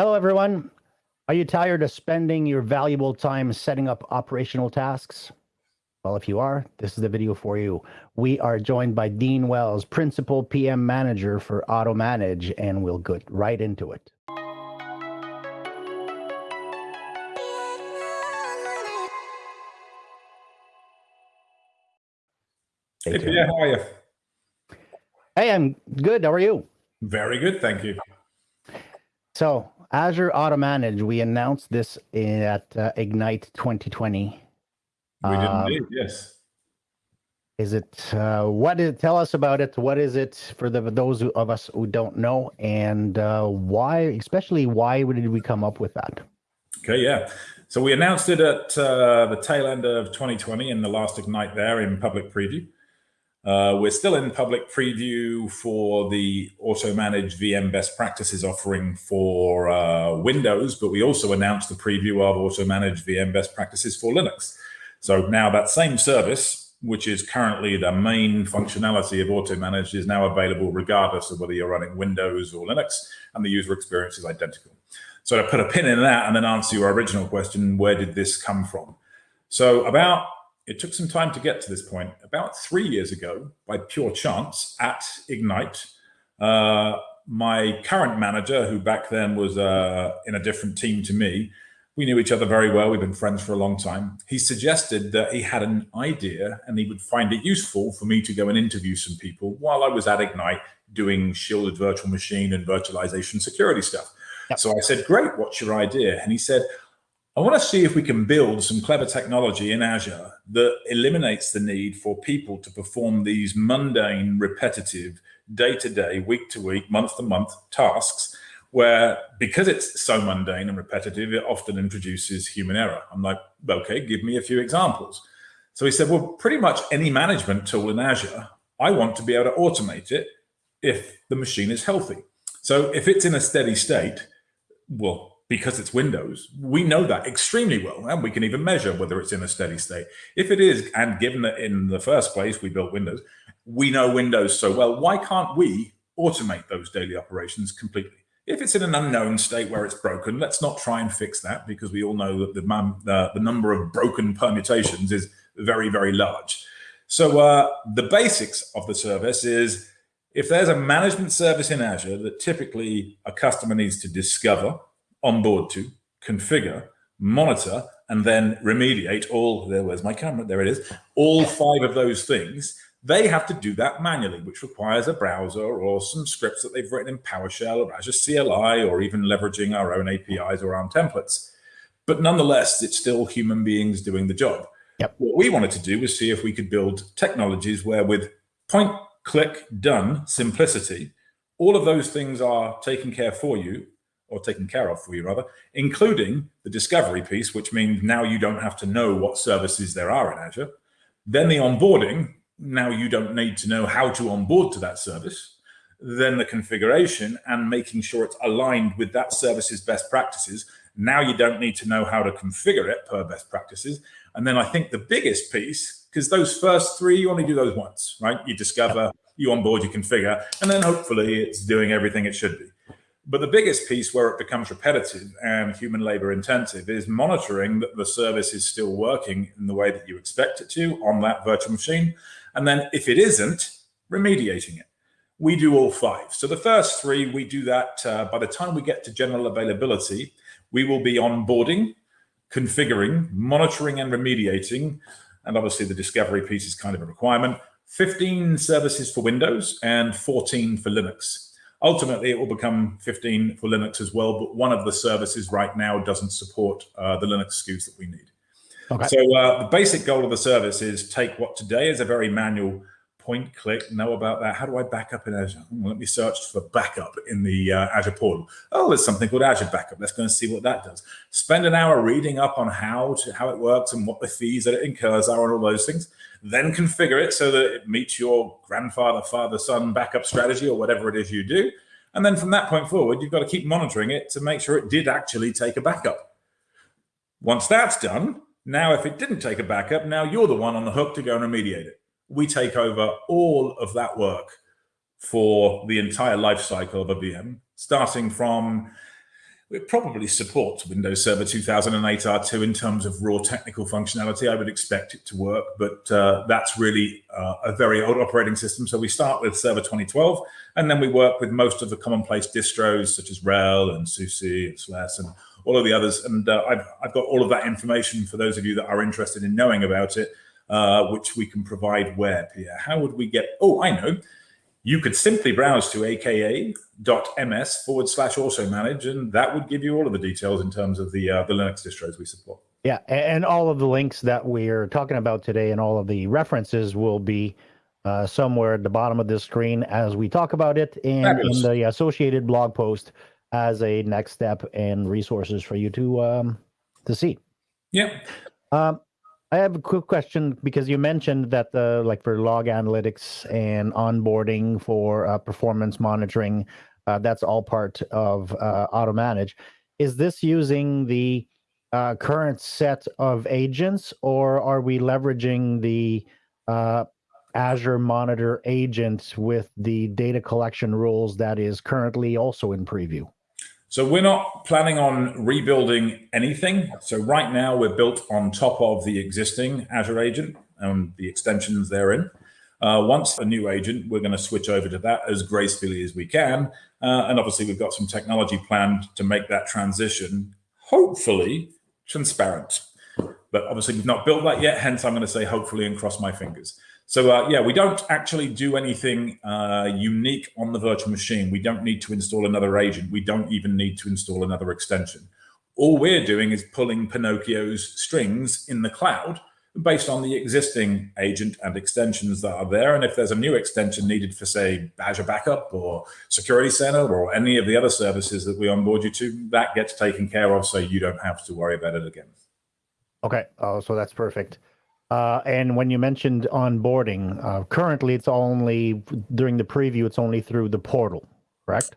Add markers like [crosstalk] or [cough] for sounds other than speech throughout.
Hello, everyone. Are you tired of spending your valuable time setting up operational tasks? Well, if you are, this is the video for you. We are joined by Dean Wells, Principal PM Manager for AutoManage, and we'll get right into it. Hey, Pierre, how are you? Hey, I'm good. How are you? Very good, thank you. So, Azure Auto Manage, we announced this at uh, Ignite 2020. We did um, indeed, yes. Is it uh, what is? Tell us about it. What is it for the those of us who don't know, and uh, why, especially why did we come up with that? Okay, yeah. So we announced it at uh, the tail end of 2020 in the last Ignite there in public preview. Uh, we're still in public preview for the AutoManage VM best practices offering for uh, Windows, but we also announced the preview of AutoManage VM best practices for Linux. So now that same service, which is currently the main functionality of AutoManage, is now available regardless of whether you're running Windows or Linux, and the user experience is identical. So to put a pin in that and then answer your original question, where did this come from? So about it took some time to get to this point. About three years ago, by pure chance, at Ignite, uh, my current manager, who back then was uh, in a different team to me, we knew each other very well. We've been friends for a long time. He suggested that he had an idea and he would find it useful for me to go and interview some people while I was at Ignite doing shielded virtual machine and virtualization security stuff. Yep. So I said, great, what's your idea? And he said, I want to see if we can build some clever technology in Azure that eliminates the need for people to perform these mundane, repetitive, day to day, week to week, month to month tasks where because it's so mundane and repetitive, it often introduces human error. I'm like, okay, give me a few examples. So he said, well, pretty much any management tool in Azure, I want to be able to automate it if the machine is healthy. So if it's in a steady state, well, because it's Windows, we know that extremely well, and we can even measure whether it's in a steady state. If it is, and given that in the first place we built Windows, we know Windows so well, why can't we automate those daily operations completely? If it's in an unknown state where it's broken, let's not try and fix that because we all know that the, the, number of broken permutations is very, very large. So uh, the basics of the service is if there's a management service in Azure that typically a customer needs to discover, onboard to, configure, monitor, and then remediate all, there, where's my camera? There it is. All five of those things, they have to do that manually, which requires a browser or some scripts that they've written in PowerShell or Azure CLI, or even leveraging our own APIs or ARM templates. But nonetheless, it's still human beings doing the job. Yep. What we wanted to do was see if we could build technologies where with point, click, done simplicity, all of those things are taken care for you or taken care of for you rather, including the discovery piece, which means now you don't have to know what services there are in Azure. Then the onboarding, now you don't need to know how to onboard to that service. Then the configuration and making sure it's aligned with that service's best practices. Now you don't need to know how to configure it per best practices. And then I think the biggest piece, because those first three, you only do those once, right? You discover, you onboard, you configure, and then hopefully it's doing everything it should be. But the biggest piece where it becomes repetitive and human labor intensive is monitoring that the service is still working in the way that you expect it to on that virtual machine. And then if it isn't, remediating it. We do all five. So the first three, we do that uh, by the time we get to general availability, we will be onboarding, configuring, monitoring and remediating. And obviously the discovery piece is kind of a requirement. 15 services for Windows and 14 for Linux. Ultimately, it will become 15 for Linux as well, but one of the services right now doesn't support uh, the Linux SKUs that we need. Okay. So uh, the basic goal of the service is take what today is a very manual point, click, know about that. How do I back up in Azure? Well, let me search for backup in the uh, Azure portal. Oh, there's something called Azure Backup. Let's go and see what that does. Spend an hour reading up on how to, how it works and what the fees that it incurs are and all those things. Then configure it so that it meets your grandfather, father, son backup strategy or whatever it is you do. And then from that point forward, you've got to keep monitoring it to make sure it did actually take a backup. Once that's done, now if it didn't take a backup, now you're the one on the hook to go and remediate it we take over all of that work for the entire life cycle of a VM, starting from it probably supports Windows Server 2008 R2 in terms of raw technical functionality. I would expect it to work, but uh, that's really uh, a very old operating system. So we start with Server 2012, and then we work with most of the commonplace distros such as RHEL and SUSE and SLES and all of the others. And uh, I've, I've got all of that information for those of you that are interested in knowing about it, uh, which we can provide where, Pierre? How would we get, oh, I know you could simply browse to aka.ms forward slash automanage, and that would give you all of the details in terms of the, uh, the Linux distros we support. Yeah, and all of the links that we're talking about today and all of the references will be uh, somewhere at the bottom of this screen as we talk about it and in the associated blog post as a next step and resources for you to um, to see. Yeah. Um, I have a quick question because you mentioned that the like for log analytics and onboarding for uh, performance monitoring, uh, that's all part of uh, AutoManage. Is this using the uh, current set of agents, or are we leveraging the uh, Azure Monitor agent with the data collection rules that is currently also in preview? So we're not planning on rebuilding anything. So right now we're built on top of the existing Azure agent and the extensions therein. Uh, once a new agent, we're going to switch over to that as gracefully as we can. Uh, and obviously we've got some technology planned to make that transition, hopefully transparent. But obviously we've not built that yet. Hence I'm going to say hopefully and cross my fingers. So uh, yeah, we don't actually do anything uh, unique on the virtual machine. We don't need to install another agent. We don't even need to install another extension. All we're doing is pulling Pinocchio's strings in the cloud based on the existing agent and extensions that are there. And if there's a new extension needed for, say, Azure Backup or Security Center or any of the other services that we onboard you to, that gets taken care of so you don't have to worry about it again. Okay, oh, so that's perfect. Uh, and when you mentioned onboarding, uh, currently it's only during the preview, it's only through the portal, correct?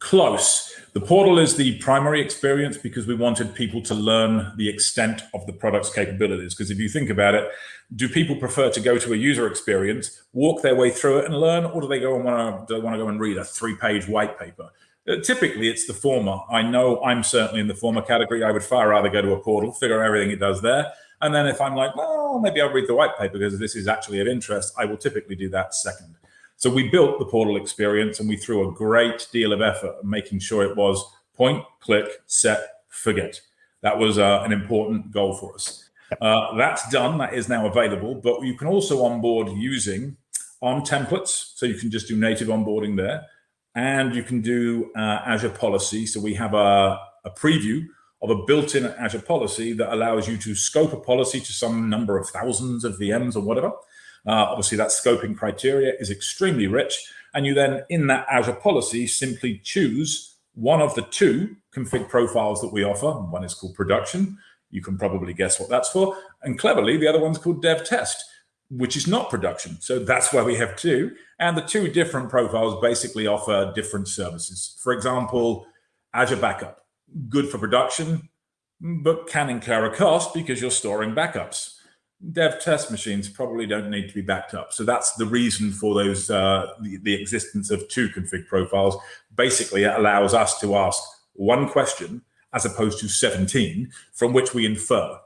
Close. The portal is the primary experience because we wanted people to learn the extent of the product's capabilities. Because if you think about it, do people prefer to go to a user experience, walk their way through it and learn, or do they go and want to, want to go and read a three-page white paper? Uh, typically, it's the former. I know I'm certainly in the former category. I would far rather go to a portal, figure out everything it does there, and then if I'm like, well, maybe I'll read the white paper because this is actually of interest, I will typically do that second. So we built the portal experience and we threw a great deal of effort making sure it was point, click, set, forget. That was uh, an important goal for us. Uh, that's done. That is now available, but you can also onboard using ARM templates. So you can just do native onboarding there and you can do uh, Azure policy. So we have a, a preview of a built-in Azure policy that allows you to scope a policy to some number of thousands of VMs or whatever. Uh, obviously, that scoping criteria is extremely rich. And you then, in that Azure policy, simply choose one of the two config profiles that we offer. One is called production. You can probably guess what that's for. And cleverly, the other one's called dev test, which is not production. So that's why we have two. And the two different profiles basically offer different services. For example, Azure Backup good for production, but can incur a cost because you're storing backups. Dev test machines probably don't need to be backed up. So that's the reason for those uh, the, the existence of two config profiles. Basically, it allows us to ask one question as opposed to 17 from which we infer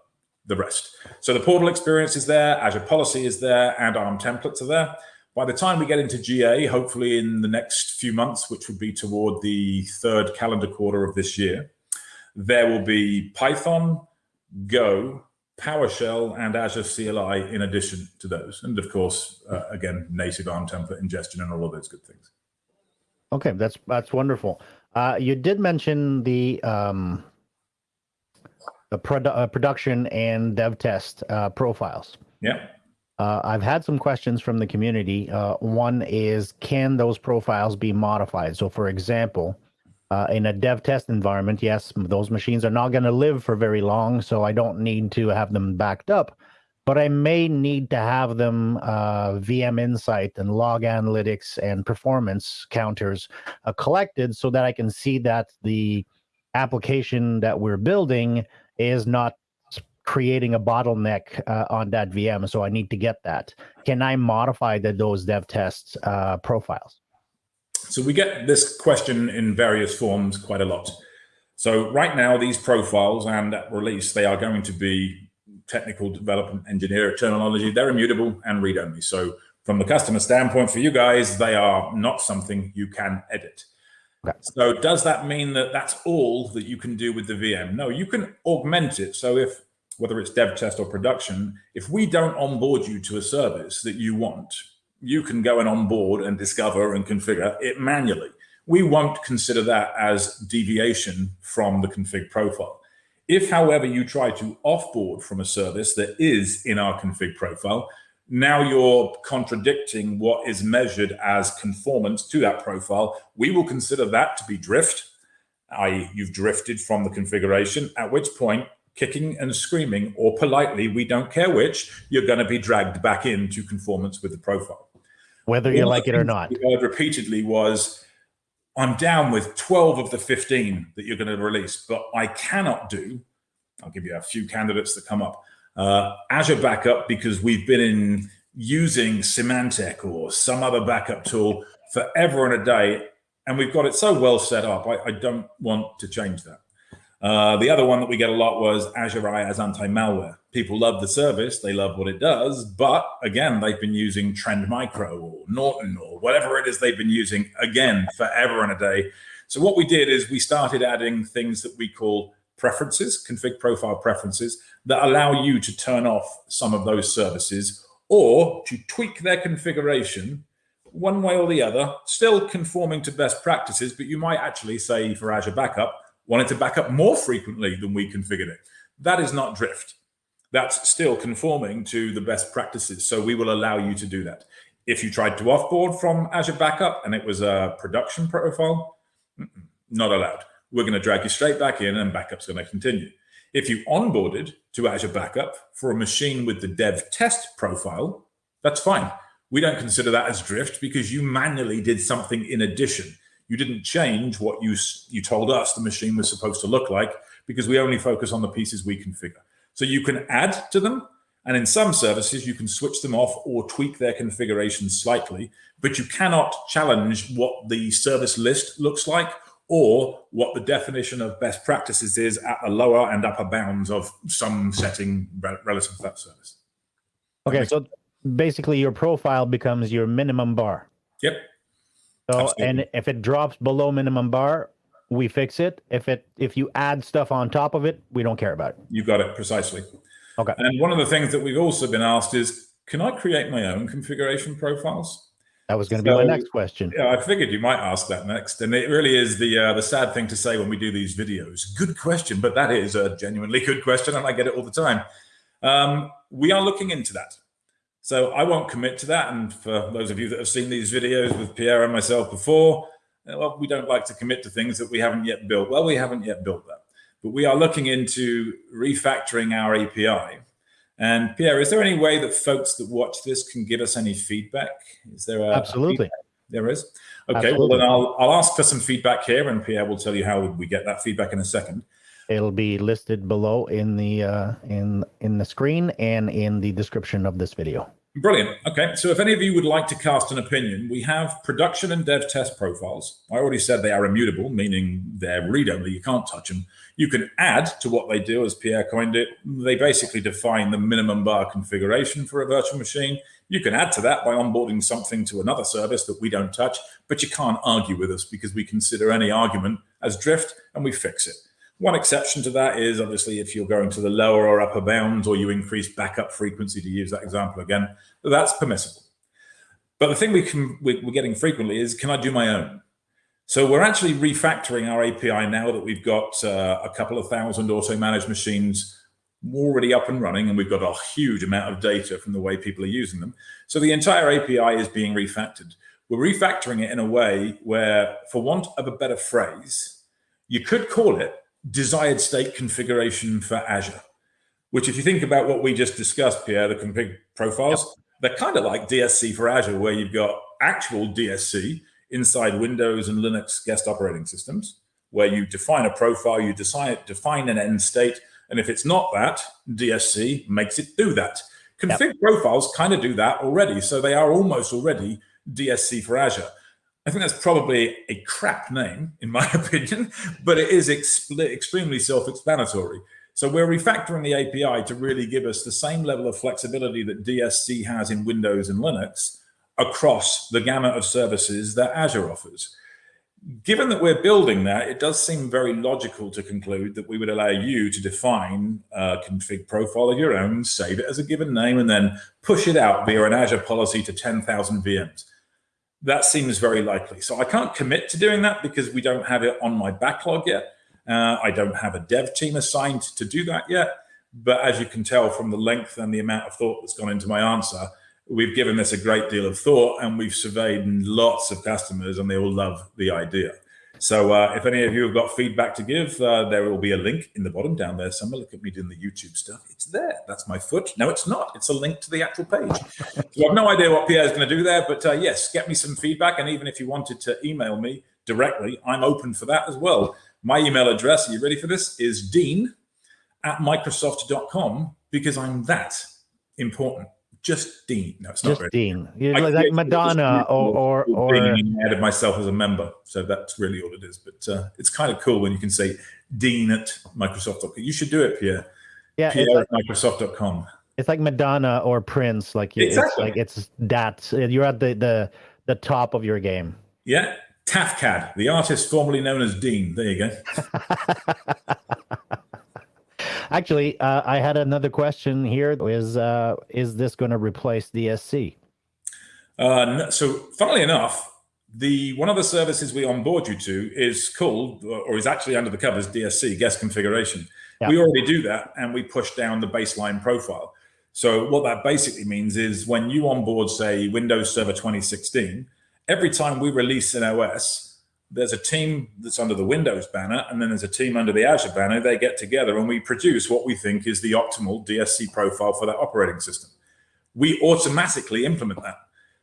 the rest. So the portal experience is there, Azure policy is there, and ARM templates are there. By the time we get into GA, hopefully in the next few months, which would be toward the third calendar quarter of this year, there will be Python, Go, PowerShell, and Azure CLI in addition to those. And of course, uh, again, native ARM template ingestion and all of those good things. Okay, that's that's wonderful. Uh, you did mention the um, the produ uh, production and dev test uh, profiles. Yeah. Uh, I've had some questions from the community. Uh, one is, can those profiles be modified? So, for example, uh, in a dev test environment, yes, those machines are not going to live for very long, so I don't need to have them backed up. But I may need to have them uh, VM Insight and log analytics and performance counters uh, collected so that I can see that the application that we're building is not creating a bottleneck uh, on that VM. So I need to get that. Can I modify the, those dev test uh, profiles? So we get this question in various forms quite a lot. So right now, these profiles and at release, they are going to be technical development engineer terminology. They're immutable and read-only. So from the customer standpoint for you guys, they are not something you can edit. Okay. So does that mean that that's all that you can do with the VM? No, you can augment it. So if whether it's dev test or production, if we don't onboard you to a service that you want, you can go and onboard and discover and configure it manually. We won't consider that as deviation from the config profile. If, however, you try to offboard from a service that is in our config profile, now you're contradicting what is measured as conformance to that profile. We will consider that to be drift, i.e. you've drifted from the configuration, at which point kicking and screaming, or politely, we don't care which, you're going to be dragged back into conformance with the profile. Whether you like it or not. We heard repeatedly was, I'm down with 12 of the 15 that you're going to release, but I cannot do, I'll give you a few candidates that come up, uh, Azure Backup because we've been in using Symantec or some other backup tool forever and a day, and we've got it so well set up, I, I don't want to change that. Uh, the other one that we get a lot was Azure IaaS anti-malware. People love the service, they love what it does, but again, they've been using Trend Micro or Norton or whatever it is they've been using again forever and a day. So what we did is we started adding things that we call preferences, config profile preferences, that allow you to turn off some of those services or to tweak their configuration one way or the other, still conforming to best practices, but you might actually say for Azure Backup, wanted to back up more frequently than we configured it. That is not drift. That's still conforming to the best practices. So we will allow you to do that. If you tried to offboard from Azure Backup and it was a production profile, not allowed. We're going to drag you straight back in and backup's going to continue. If you onboarded to Azure Backup for a machine with the dev test profile, that's fine. We don't consider that as drift because you manually did something in addition. You didn't change what you, you told us the machine was supposed to look like because we only focus on the pieces we configure. So you can add to them. And in some services, you can switch them off or tweak their configuration slightly, but you cannot challenge what the service list looks like or what the definition of best practices is at the lower and upper bounds of some setting relative to that service. Okay, so basically your profile becomes your minimum bar. Yep. So, Absolutely. and if it drops below minimum bar, we fix it. If it if you add stuff on top of it, we don't care about it. You got it precisely. Okay. And one of the things that we've also been asked is, can I create my own configuration profiles? That was going to so, be my next question. Yeah, I figured you might ask that next, and it really is the uh, the sad thing to say when we do these videos. Good question, but that is a genuinely good question, and I get it all the time. Um, we are looking into that. So I won't commit to that. And for those of you that have seen these videos with Pierre and myself before, uh, well, we don't like to commit to things that we haven't yet built. Well, we haven't yet built that, but we are looking into refactoring our API. And Pierre, is there any way that folks that watch this can give us any feedback? Is there a absolutely? A there is. Okay, absolutely. well then I'll I'll ask for some feedback here, and Pierre will tell you how we get that feedback in a second. It'll be listed below in the uh, in in the screen and in the description of this video. Brilliant. Okay, so if any of you would like to cast an opinion, we have production and dev test profiles. I already said they are immutable, meaning they're read-only, you can't touch them. You can add to what they do, as Pierre coined it. They basically define the minimum bar configuration for a virtual machine. You can add to that by onboarding something to another service that we don't touch, but you can't argue with us because we consider any argument as drift and we fix it. One exception to that is obviously if you're going to the lower or upper bounds or you increase backup frequency to use that example again, that's permissible. But the thing we can, we're getting frequently is, can I do my own? So we're actually refactoring our API now that we've got uh, a couple of thousand auto-managed machines already up and running, and we've got a huge amount of data from the way people are using them. So the entire API is being refactored. We're refactoring it in a way where, for want of a better phrase, you could call it desired state configuration for Azure, which if you think about what we just discussed, Pierre, the config profiles, yep. they're kind of like DSC for Azure, where you've got actual DSC inside Windows and Linux guest operating systems, where you define a profile, you decide, define an end state, and if it's not that, DSC makes it do that. Config yep. profiles kind of do that already, so they are almost already DSC for Azure. I think that's probably a crap name, in my [laughs] opinion, but it is extremely self explanatory. So we're refactoring the API to really give us the same level of flexibility that DSC has in Windows and Linux across the gamut of services that Azure offers. Given that we're building that, it does seem very logical to conclude that we would allow you to define a config profile of your own, save it as a given name, and then push it out via an Azure policy to 10,000 VMs. That seems very likely. So I can't commit to doing that because we don't have it on my backlog yet. Uh, I don't have a dev team assigned to do that yet. But as you can tell from the length and the amount of thought that's gone into my answer, we've given this a great deal of thought and we've surveyed lots of customers and they all love the idea. So uh, if any of you have got feedback to give, uh, there will be a link in the bottom down there somewhere. Look at me doing the YouTube stuff. It's there. That's my foot. No, it's not. It's a link to the actual page. so I've no idea what Pierre is going to do there, but uh, yes, get me some feedback. And even if you wanted to email me directly, I'm open for that as well. My email address, are you ready for this, is dean at microsoft.com because I'm that important just Dean. No, it's just not Dean. You're like, like Madonna or or or added myself as a member. So that's really all it is. But uh, it's kind of cool when you can say Dean at Microsoft.com. You should do it, Pierre. Yeah, Pierre at like, Microsoft.com. It's like Madonna or Prince. Like exactly. it's like it's that you're at the the the top of your game. Yeah. Tafcad, the artist formerly known as Dean. There you go. [laughs] Actually, uh, I had another question here. Is uh, is this going to replace DSC? Uh, so, funnily enough, the one of the services we onboard you to is called, or is actually under the covers, DSC guest configuration. Yeah. We already do that, and we push down the baseline profile. So, what that basically means is when you onboard, say, Windows Server 2016, every time we release an OS, there's a team that's under the Windows banner, and then there's a team under the Azure banner. They get together and we produce what we think is the optimal DSC profile for that operating system. We automatically implement that.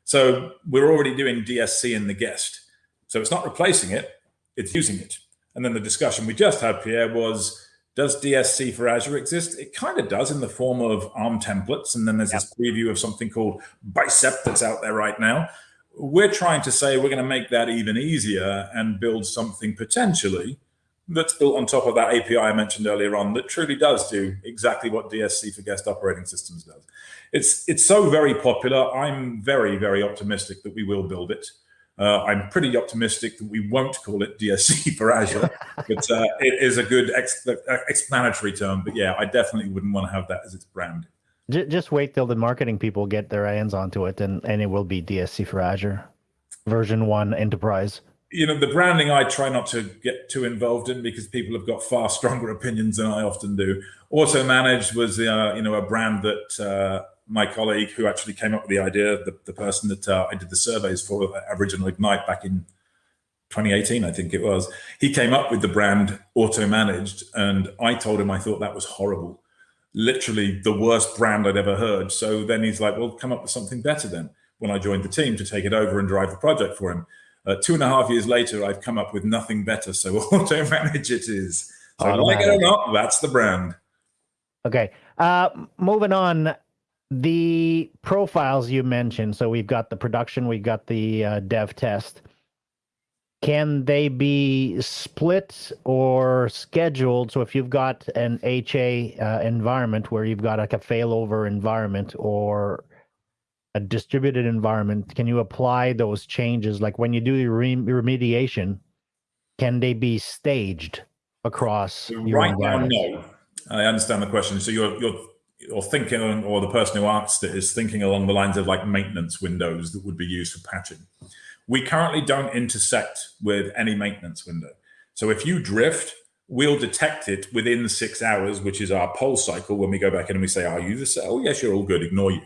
So we're already doing DSC in the guest. So it's not replacing it, it's using it. And then the discussion we just had, Pierre, was does DSC for Azure exist? It kind of does in the form of ARM templates. And then there's yep. this preview of something called Bicep that's out there right now we're trying to say we're going to make that even easier and build something potentially that's built on top of that API I mentioned earlier on that truly does do exactly what DSC for guest operating systems does. It's it's so very popular. I'm very very optimistic that we will build it. Uh, I'm pretty optimistic that we won't call it DSC [laughs] for Azure, [laughs] but uh, it is a good ex explanatory term. But yeah, I definitely wouldn't want to have that as its brand. Just wait till the marketing people get their hands onto it, and, and it will be DSC for Azure, version one enterprise. You know, the branding I try not to get too involved in because people have got far stronger opinions than I often do. Auto Managed was, uh, you know, a brand that uh, my colleague who actually came up with the idea, the, the person that uh, I did the surveys for Original Ignite back in 2018, I think it was, he came up with the brand Auto Managed, and I told him I thought that was horrible literally the worst brand I'd ever heard. So then he's like, well, come up with something better then. When I joined the team to take it over and drive the project for him. Uh, two and a half years later, I've come up with nothing better. So [laughs] auto manage it is. So like it or not, that's the brand. Okay. Uh, moving on, the profiles you mentioned. So we've got the production, we've got the uh, dev test can they be split or scheduled? So if you've got an HA uh, environment where you've got like a failover environment or a distributed environment, can you apply those changes? Like when you do your remediation, can they be staged across right now? No, I understand the question. So you're you're you're thinking, or the person who asked it is thinking along the lines of like maintenance windows that would be used for patching. We currently don't intersect with any maintenance window. So if you drift, we'll detect it within six hours, which is our pulse cycle. When we go back in and we say, are you this? Oh, yes, you're all good. Ignore you.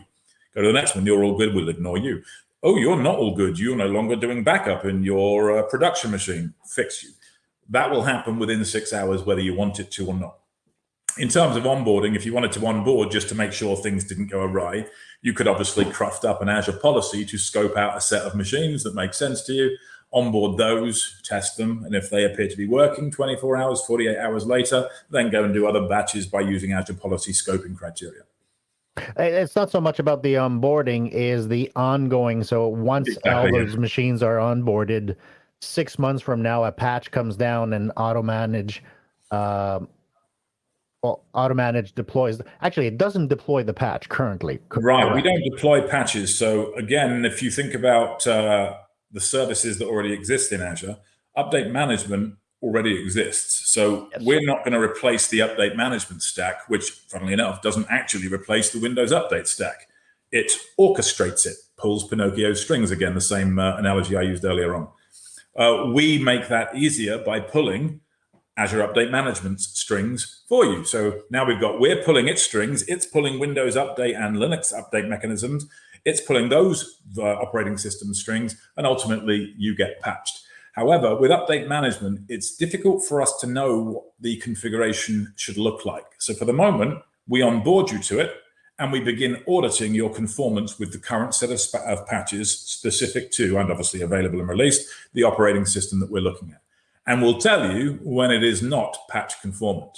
Go to the next one. You're all good. We'll ignore you. Oh, you're not all good. You're no longer doing backup in your uh, production machine. Fix you. That will happen within six hours, whether you want it to or not in terms of onboarding, if you wanted to onboard just to make sure things didn't go awry, you could obviously craft up an Azure policy to scope out a set of machines that make sense to you, onboard those, test them, and if they appear to be working 24 hours, 48 hours later, then go and do other batches by using Azure policy scoping criteria. It's not so much about the onboarding, is the ongoing. So once Exactly, all yeah. those machines are onboarded, six months from now, a patch comes down and auto manage, um, auto manage deploys. Actually, it doesn't deploy the patch currently. Right. We don't deploy patches. So again, if you think about uh, the services that already exist in Azure, update management already exists. So Yes. we're not going to replace the update management stack, which, funnily enough, doesn't actually replace the Windows update stack. It orchestrates it, pulls Pinocchio's strings again, the same uh, analogy I used earlier on. Uh, we make that easier by pulling Azure Update Management strings for you. So now we've got, we're pulling its strings, it's pulling Windows Update and Linux update mechanisms, it's pulling those uh, operating system strings, and ultimately you get patched. However, with update management, it's difficult for us to know what the configuration should look like. So for the moment, we onboard you to it and we begin auditing your conformance with the current set of, of patches specific to, and obviously available and released, the operating system that we're looking at. And we'll tell you when it is not patch conformant.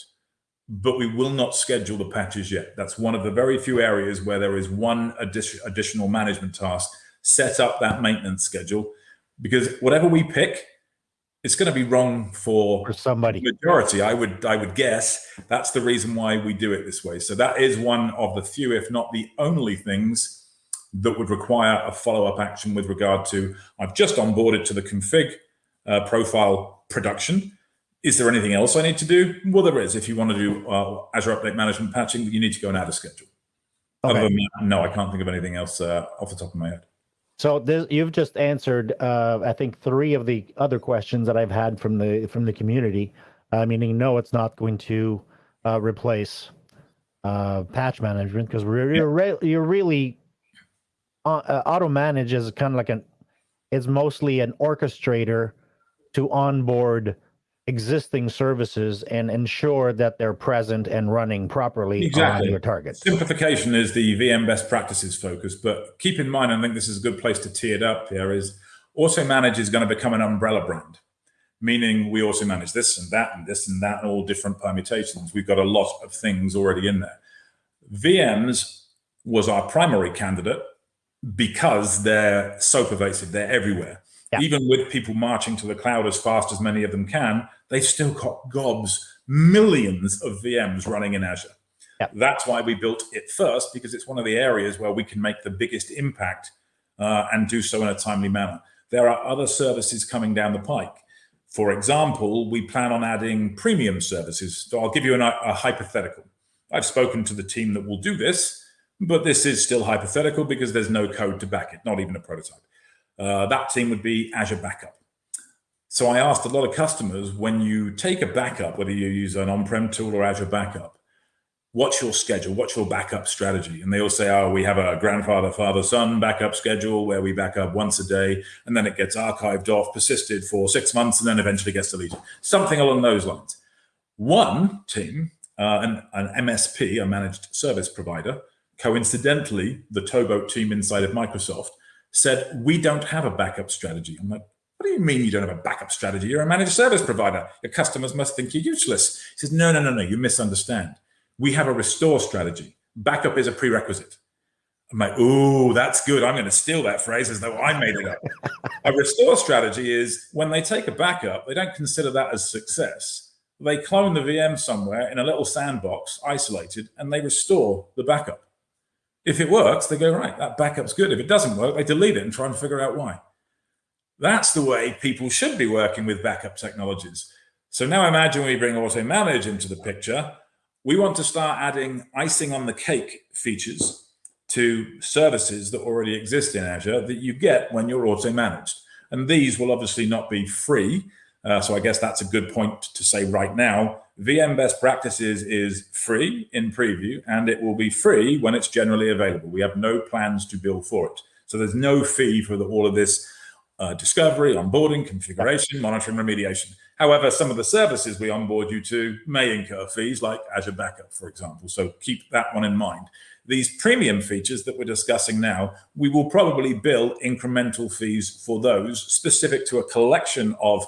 But we will not schedule the patches yet. That's one of the very few areas where there is one addition, additional management task. Set up that maintenance schedule because whatever we pick, it's going to be wrong for For somebody. majority i would i would guess that's the reason why we do it this way so that is one of the few if not the only things that would require a follow-up action with regard to i've just onboarded to the config uh, profile production. Is there anything else i need to do? Well there is. If you want to do uh, azure update management patching you need to go and add a schedule. Other than that no i can't think of anything else uh, off the top of my head. So this, you've just answered, uh, I think, three of the other questions that I've had from the from the community. Uh, meaning, no, it's not going to uh, replace uh, patch management because you're you're, re- you're really uh, uh, auto manage is kind of like an it's mostly an orchestrator to onboard existing services and ensure that they're present and running properly Exactly. on your targets. Simplification is the VM best practices focus, but keep in mind, I think this is a good place to tee it up here, is AutoManage is going to become an umbrella brand, meaning we also manage this and that and this and that and all different permutations. We've got a lot of things already in there. VMs was our primary candidate because they're so pervasive, they're everywhere. Yeah. Even with people marching to the cloud as fast as many of them can, they've still got gobs, millions of VMs running in Azure. Yeah. That's why we built it first, because it's one of the areas where we can make the biggest impact uh, and do so in a timely manner. There are other services coming down the pike. For example, we plan on adding premium services. So I'll give you an, a hypothetical. I've spoken to the team that will do this, but this is still hypothetical because there's no code to back it, not even a prototype. Uh, that team would be Azure Backup. So I asked a lot of customers when you take a backup, whether you use an on prem tool or Azure Backup, what's your schedule? What's your backup strategy? And they all say, oh, we have a grandfather, father, son backup schedule where we back up once a day and then it gets archived off, persisted for six months, and then eventually gets deleted. Something along those lines. One team, uh, an, an MSP, a managed service provider, coincidentally, the Towboat team inside of Microsoft said, we don't have a backup strategy. I'm like, what do you mean you don't have a backup strategy? You're a managed service provider. Your customers must think you're useless. He says, no, no, no, no, you misunderstand. We have a restore strategy. Backup is a prerequisite. I'm like, ooh, that's good. I'm going to steal that phrase as though I made it up. a restore strategy is when they take a backup, they don't consider that as success. They clone the VM somewhere in a little sandbox, isolated, and they restore the backup. If it works, they go, right, that backup's good. If it doesn't work, they delete it and try and figure out why. That's the way people should be working with backup technologies. So now imagine we bring Auto Manage into the picture. We want to start adding icing on the cake features to services that already exist in Azure that you get when you're auto managed. And these will obviously not be free. Uh, so I guess that's a good point to say right now. VM best practices is free in preview and it will be free when it's generally available. We have no plans to bill for it. So there's no fee for the, all of this uh, discovery, onboarding, configuration, monitoring, remediation. However, some of the services we onboard you to may incur fees like Azure Backup, for example. So keep that one in mind. These premium features that we're discussing now, we will probably bill incremental fees for those specific to a collection of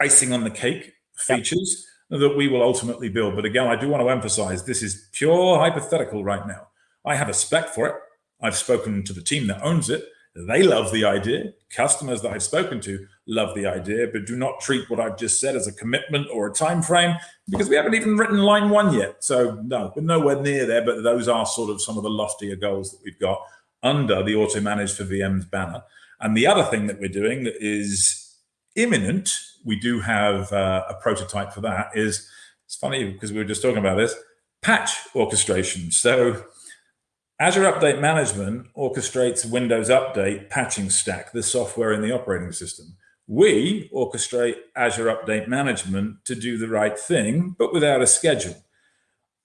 icing on the cake features that we will ultimately build. But again, I do want to emphasize this is pure hypothetical right now. I have a spec for it. I've spoken to the team that owns it. They love the idea. Customers that I've spoken to love the idea, but do not treat what I've just said as a commitment or a time frame because we haven't even written line one yet. So no, we're nowhere near there. But those are sort of some of the loftier goals that we've got under the auto managed for VMs banner. And the other thing that we're doing that is imminent, we do have uh, a prototype for that. Is it's funny because we were just talking about this patch orchestration. So Azure Update Management orchestrates Windows Update patching stack, the software in the operating system. We orchestrate Azure Update Management to do the right thing, but without a schedule.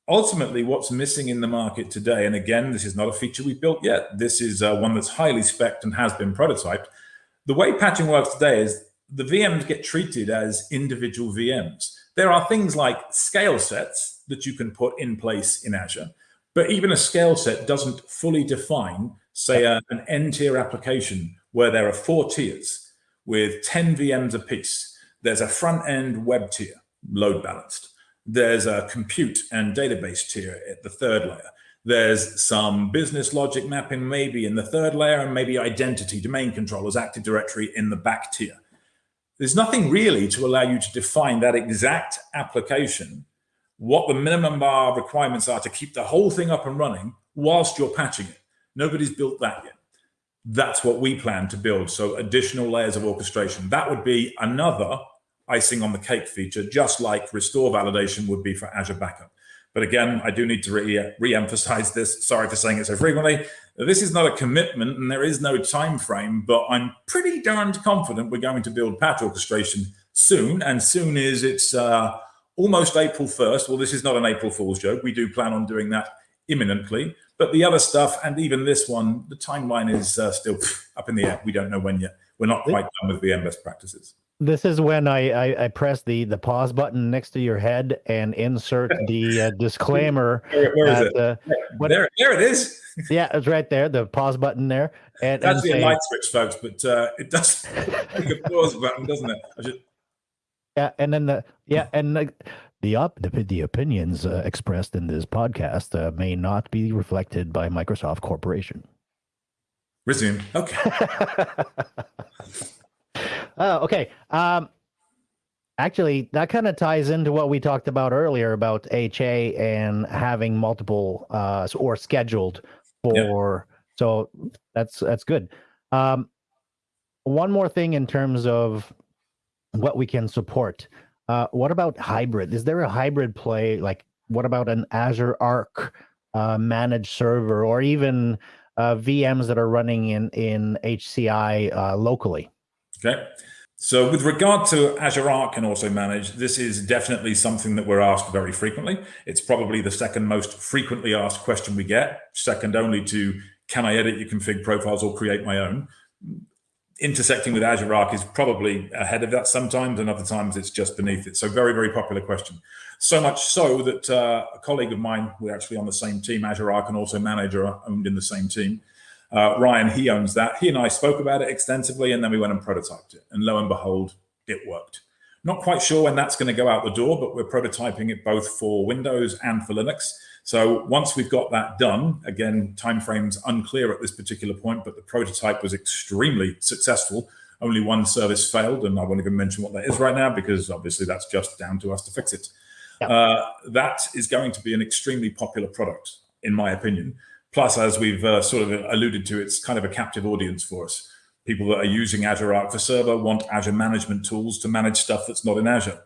Ultimately, what's missing in the market today, and again, this is not a feature we've built yet, this is uh, one that's highly spec'd and has been prototyped. The way patching works today is the VMs get treated as individual VMs. There are things like scale sets that you can put in place in Azure but even a scale set doesn't fully define, say, a, an N tier application where there are four tiers with 10 VMs apiece. There's a front end web tier, load balanced. There's a compute and database tier at the third layer. There's some business logic mapping maybe in the third layer and maybe identity, domain controllers, Active Directory in the back tier. There's nothing really to allow you to define that exact application what the minimum bar requirements are to keep the whole thing up and running whilst you're patching it. Nobody's built that yet. That's what we plan to build. So additional layers of orchestration. That would be another icing on the cake feature, just like restore validation would be for Azure Backup. But again, I do need to re- re-emphasize this. Sorry for saying it so frequently. This is not a commitment and there is no time frame, but I'm pretty darned confident we're going to build patch orchestration soon. And soon is it's uh, almost April 1st. Well, this is not an April Fool's joke. We do plan on doing that imminently. But the other stuff, and even this one, the timeline is uh, still up in the air. We don't know when yet. We're not quite done with VM best practices. This is when I, I, I, press the, the pause button next to your head and insert the uh, [laughs] disclaimer. where, where is it? Uh, what, there, there it is. [laughs] yeah, it's right there. The pause button there. And that's the light switch, folks, but uh, it does [laughs] the pause button, doesn't it? I should, yeah, and then the yeah, and the the op, the, the opinions uh, expressed in this podcast uh, may not be reflected by Microsoft Corporation. Resume. Okay. Uh, okay. Um, actually, that kind of ties into what we talked about earlier about HA and having multiple uh, or scheduled for. Yep. So that's that's good. Um, one more thing in terms of what we can support. Uh, what about hybrid? Is there a hybrid play? Like, what about an Azure Arc uh, managed server, or even uh, VMs that are running in in HCI uh, locally? Okay. So, with regard to Azure Arc and AutoManage, this is definitely something that we're asked very frequently. It's probably the second most frequently asked question we get, second only to can I edit your config profiles or create my own? intersecting with Azure Arc is probably ahead of that sometimes, and other times it's just beneath it. So very, very popular question. So much so that uh, a colleague of mine, we're actually on the same team, Azure Arc and also Manager are owned in the same team. Uh, Ryan, he owns that. He and I spoke about it extensively, and then we went and prototyped it. And lo and behold, it worked. Not quite sure when that's going to go out the door, but we're prototyping it both for Windows and for Linux. So once we've got that done, again, timeframes unclear at this particular point, but the prototype was extremely successful. Only one service failed, and I won't even mention what that is right now because obviously that's just down to us to fix it. Yep. Uh, that is going to be an extremely popular product, in my opinion. Plus, as we've uh, sort of alluded to, it's kind of a captive audience for us. People that are using Azure Arc for Server want Azure management tools to manage stuff that's not in Azure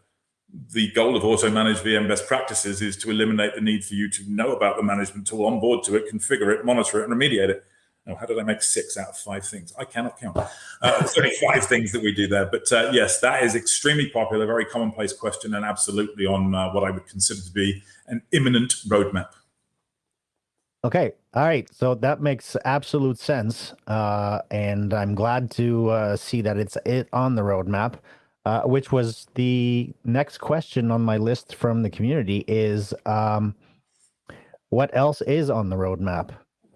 the goal of auto managed VM best practices is to eliminate the need for you to know about the management tool, onboard to it, configure it, monitor it, and remediate it. Now, how did I make six out of five things? I cannot count. Uh, only [laughs] five things that we do there. But uh, yes, that is extremely popular, very commonplace question, and absolutely on uh, what I would consider to be an imminent roadmap. Okay. All right. So that makes absolute sense. Uh, and I'm glad to uh, see that it's it on the roadmap uh, which was the next question on my list from the community is um, what else is on the roadmap?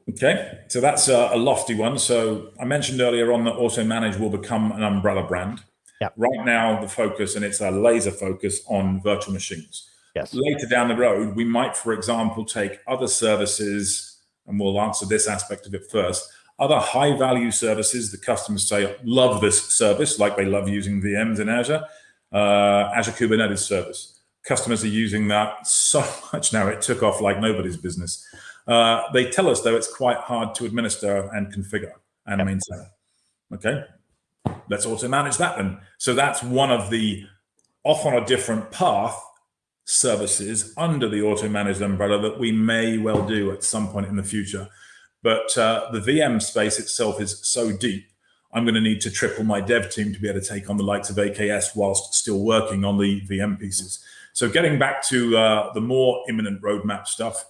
Okay, so that's a, a, lofty one. So I mentioned earlier on that Auto Manage will become an umbrella brand. Yep. Right now, the focus, and it's a laser focus on virtual machines. Yes. Later down the road, we might, for example, take other services and we'll answer this aspect of it first. Other high value services the customers say love this service, like they love using VMs in Azure, uh, Azure Kubernetes service. Customers are using that so [laughs] much now, it took off like nobody's business. Uh, they tell us though it's quite hard to administer and configure and yep. maintain. Okay, let's AutoManage that then. So that's one of the off on a different path services under the auto managed umbrella that we may well do at some point in the future. But uh, the VM space itself is so deep, I'm going to need to triple my dev team to be able to take on the likes of AKS whilst still working on the VM pieces. So getting back to uh, the more imminent roadmap stuff,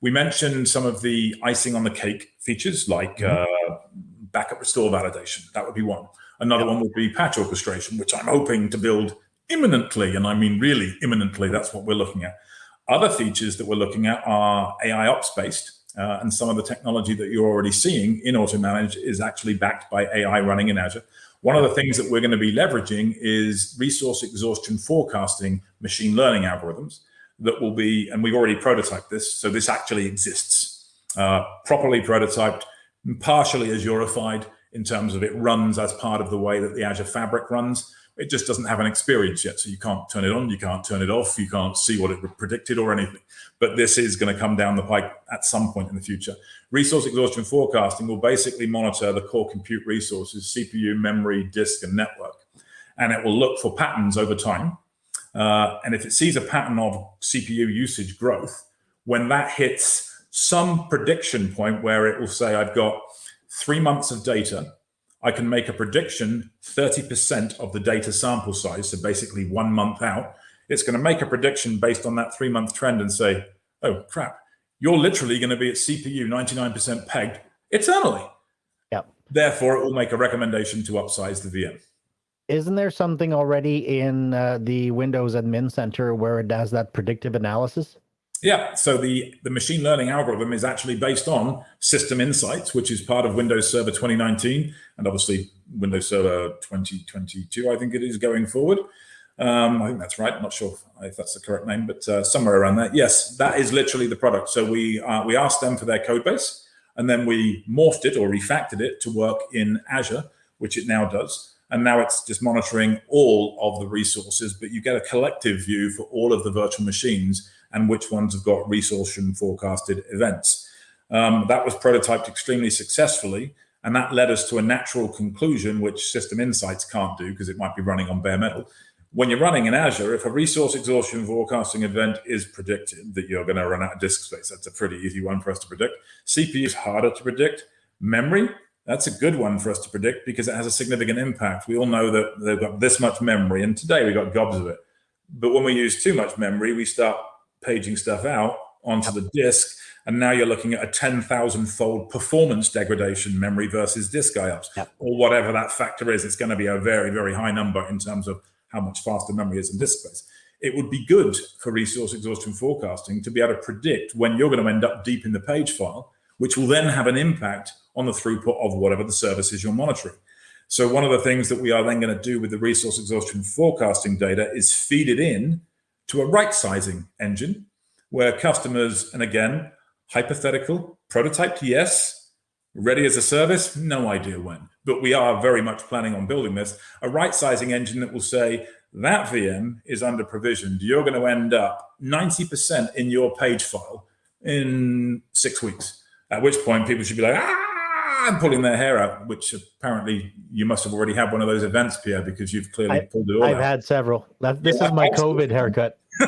we mentioned some of the icing on the cake features like mm -hmm. uh, backup restore validation. That would be one. Another one would be patch orchestration, which I'm hoping to build imminently. And I mean, really imminently, that's what we're looking at. Other features that we're looking at are AI ops based. Uh, and some of the technology that you're already seeing in AutoManage is actually backed by AI running in Azure. One of the things that we're going to be leveraging is resource exhaustion forecasting machine learning algorithms that will be, and we've already prototyped this, so this actually exists, uh, properly prototyped, partially Azurified in terms of it runs as part of the way that the Azure Fabric runs. It just doesn't have an experience yet, so you can't turn it on, you can't turn it off, you can't see what it predicted or anything. But this is going to come down the pike at some point in the future. Resource exhaustion forecasting will basically monitor the core compute resources, CPU, memory, disk, and network. And it will look for patterns over time. Uh, and if it sees a pattern of CPU usage growth, when that hits some prediction point where it will say, I've got three months of data, I can make a prediction 30% of the data sample size, so basically one month out. It's going to make a prediction based on that three month trend and say, oh crap, you're literally going to be at CPU 99% pegged eternally. Yep. Therefore, it will make a recommendation to upsize the VM. Isn't there something already in uh, the Windows Admin Center where it does that predictive analysis? Yeah, so the, the machine learning algorithm is actually based on System Insights, which is part of Windows Server 2019, and obviously Windows Server 2022, I think it is going forward. Um, I think that's right. I'm not sure if that's the correct name, but uh, somewhere around there. Yes, that is literally the product. So we uh, we asked them for their code base, and then we morphed it or refactored it to work in Azure, which it now does. And now it's just monitoring all of the resources, but you get a collective view for all of the virtual machines and which ones have got resource and forecasted events. Um, that was prototyped extremely successfully, and that led us to a natural conclusion, which System Insights can't do because it might be running on bare metal. When you're running in Azure, if a resource exhaustion forecasting event is predicted that you're going to run out of disk space, that's a pretty easy one for us to predict. CPU is harder to predict. Memory, that's a good one for us to predict because it has a significant impact. We all know that they've got this much memory, and today we've got gobs of it. But when we use too much memory, we start paging stuff out onto the disk. And now you're looking at a 10,000 fold performance degradation memory versus disk IOPS yep. or whatever that factor is. It's going to be a very, very high number in terms of how much faster memory is in disk space. It would be good for resource exhaustion forecasting to be able to predict when you're going to end up deep in the page file, which will then have an impact on the throughput of whatever the service is you're monitoring. So one of the things that we are then going to do with the resource exhaustion forecasting data is feed it in to a right sizing engine where customers, and again, hypothetical, prototyped, yes, ready as a service, no idea when. But we are very much planning on building this, a right sizing engine that will say, that VM is under provisioned. You're going to end up 90% in your page file in six weeks. At which point people should be like, ah, I'm pulling their hair out, which apparently you must have already had one of those events, Pierre, because you've clearly I, pulled it all I've out. had several. This yeah, is my COVID haircut. [laughs]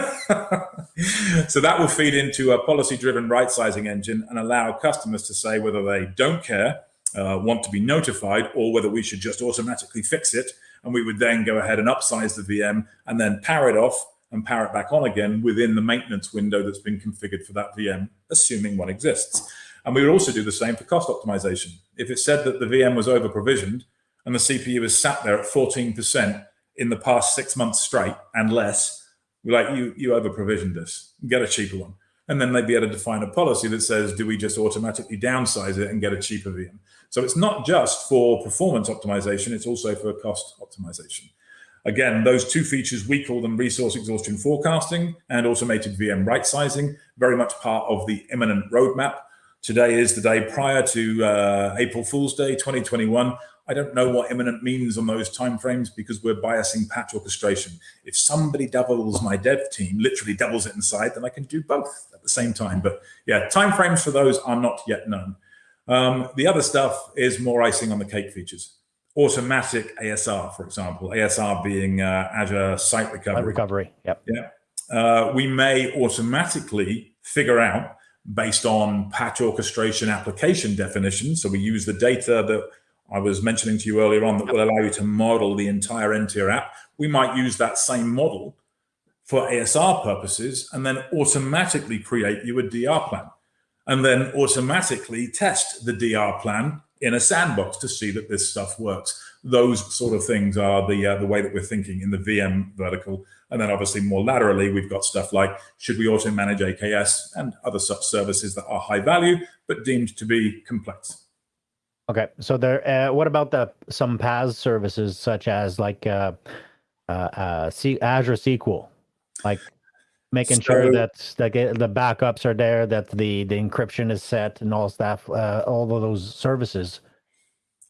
so that will feed into a policy-driven right-sizing engine and allow customers to say whether they don't care, uh, want to be notified, or whether we should just automatically fix it. And we would then go ahead and upsize the VM and then power it off and power it back on again within the maintenance window that's been configured for that VM, assuming one exists. And we would also do the same for cost optimization. If it said that the VM was over provisioned and the CPU is sat there at 14% in the past six months straight and less, we're like, you, you over provisioned this, get a cheaper one. And then they'd be able to define a policy that says, do we just automatically downsize it and get a cheaper VM? So it's not just for performance optimization, it's also for cost optimization. Again, those two features, we call them resource exhaustion forecasting and automated VM right sizing, very much part of the imminent roadmap Today is the day prior to uh, April Fool's Day 2021. I don't know what imminent means on those timeframes because we're biasing patch orchestration. If somebody doubles my dev team, literally doubles it inside, then I can do both at the same time. But yeah, timeframes for those are not yet known. Um, the other stuff is more icing on the cake features. Automatic ASR, for example, ASR being uh, Azure Site Recovery. Site recovery, yep. Yeah. Uh, we may automatically figure out based on patch orchestration application definition. So we use the data that I was mentioning to you earlier on that will allow you to model the entire N-tier app. We might use that same model for ASR purposes and then automatically create you a DR plan and then automatically test the DR plan in a sandbox to see that this stuff works. Those sort of things are the uh, the way that we're thinking in the VM vertical. And then obviously more laterally, we've got stuff like, should we auto manage AKS and other such services that are high value, but deemed to be complex. Okay, so there. Uh, what about the some PaaS services such as like uh, uh, uh, C- Azure SQL, like making so, sure that the the backups are there, that the the encryption is set, and all stuff, uh, all of those services.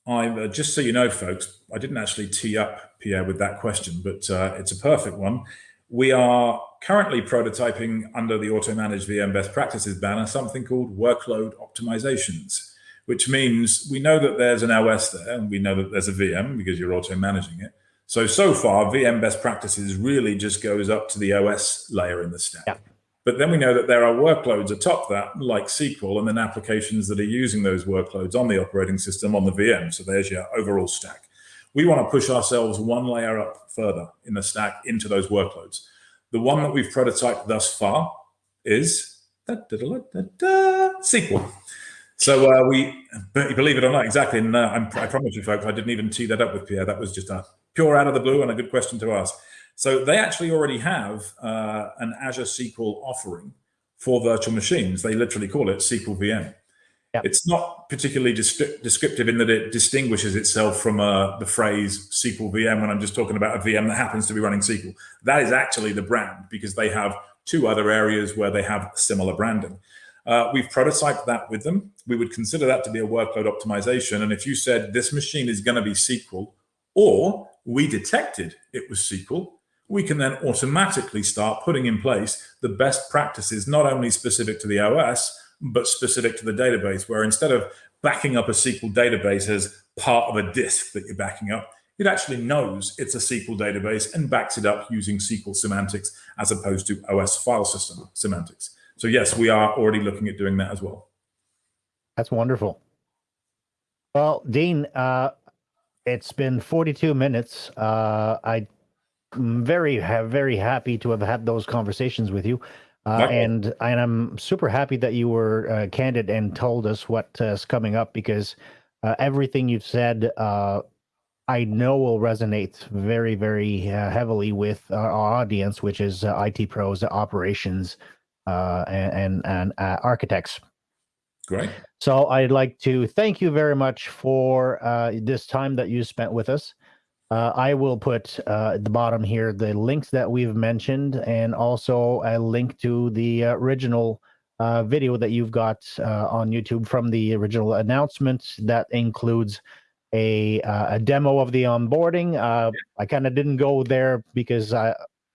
I'm uh, just so you know, folks. I didn't actually tee up Pierre with that question, but uh, it's a perfect one. We are currently prototyping under the auto managed VM best practices banner something called workload optimizations which means we know that there's an OS there and we know that there's a VM because you're auto managing it. So, so far, VM best practices really just goes up to the OS layer in the stack. Yeah. But then we know that there are workloads atop that, like SQL, and then applications that are using those workloads on the operating system on the VM. So there's your overall stack. We want to push ourselves one layer up further in the stack into those workloads. The one that we've prototyped thus far is da, da, da, SQL. So uh, we, believe it or not, exactly. And uh, i promise you, folks, I didn't even tee that up with Pierre. That was just a pure out of the blue and a good question to ask. So they actually already have uh, an Azure SQL offering for virtual machines. They literally call it SQL VM. Yep. It's not particularly descriptive in that it distinguishes itself from uh, the phrase SQL VM when I'm just talking about a VM that happens to be running SQL. That is actually the brand because they have two other areas where they have similar branding. Uh, we've prototyped that with them. We would consider that to be a workload optimization. And if you said this machine is going to be SQL, or we detected it was SQL, we can then automatically start putting in place the best practices, not only specific to the OS, but specific to the database, where instead of backing up a SQL database as part of a disk that you're backing up, it actually knows it's a SQL database and backs it up using SQL semantics as opposed to OS file system semantics. So yes, we are already looking at doing that as well. That's wonderful. Well, Dean, uh, it's been 42 minutes. Uh, I'm very, very happy to have had those conversations with you. Uh, and and I'm super happy that you were uh, candid and told us what is coming up because uh, everything you've said, uh, I know will resonate very, very uh, heavily with our audience, which is uh, IT pros, operations, uh, and and uh, architects. Great. So I'd like to thank you very much for uh, this time that you spent with us. Uh, I will put uh, at the bottom here the links that we've mentioned and also a link to the original uh, video that you've got on YouTube from the original announcement that includes a, a demo of the onboarding. I kind of didn't go there because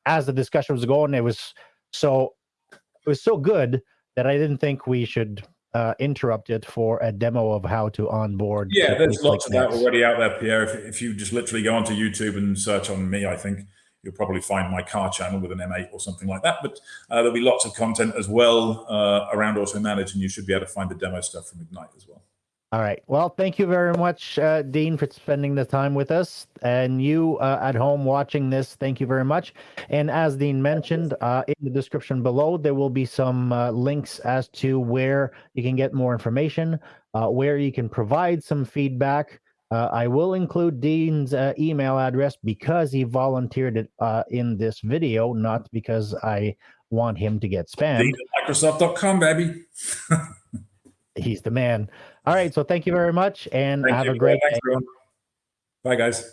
as the discussion was going, it was so it was so good that I didn't think we should uh, interrupt it for a demo of how to onboard. Yeah, there's lots of that already out there, Pierre. If, if you just literally go onto YouTube and search on me, I think you'll probably find my car channel with an M8 or something like that. But uh, there'll be lots of content as well uh, around AutoManage, and you should be able to find the demo stuff from Ignite as well. All right. Well, thank you very much, uh, Dean, for spending the time with us. And you uh, at home watching this, thank you very much. And as Dean mentioned, uh, in the description below, there will be some uh, links as to where you can get more information, uh, where you can provide some feedback. Uh, I will include Dean's email address because he volunteered it in this video, not because I want him to get spammed. Microsoft.com, baby. [laughs] He's the man. All right. So thank you very much and thank have you. a great Thanks, day. Bye, guys.